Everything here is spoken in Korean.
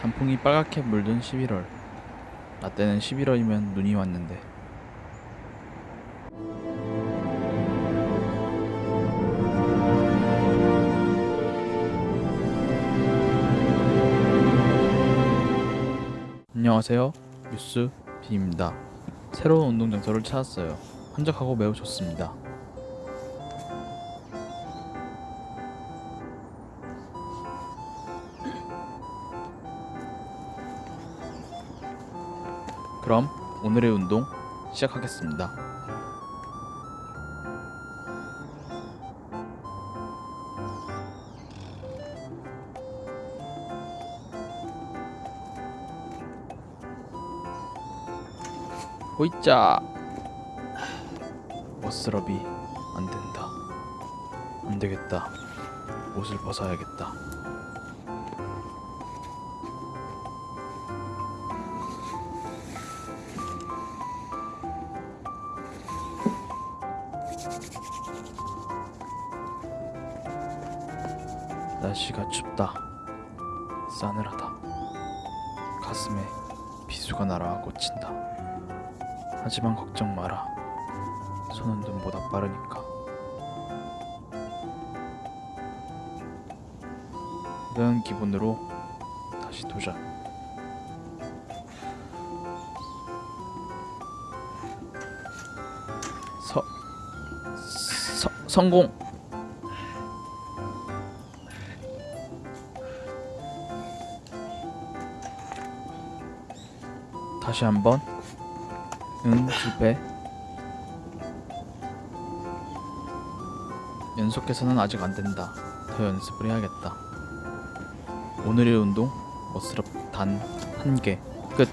단풍이 빨갛게 물든 11월. 나 때는 11월이면 눈이 왔는데. 안녕하세요. 뉴스 비입니다. 새로운 운동 장소를 찾았어요. 한적하고 매우 좋습니다. 그럼 오늘의 운동 시작하겠습니다. 호이짜 멋스럽이 안 된다. 안 되겠다. 옷을 벗어야겠다. 날씨가 춥다. 싸늘하다. 가슴에 비수가 날아와 꽂힌다. 하지만 걱정 마라. 손은 눈보다 빠르니까. 이런 기분으로 다시 도전. 서, 서 성공. 다시 한번. 응, 실패. 연속해서는 아직 안 된다. 더 연습을 해야겠다. 오늘의 운동 멋스럽 단 한 개. 끝.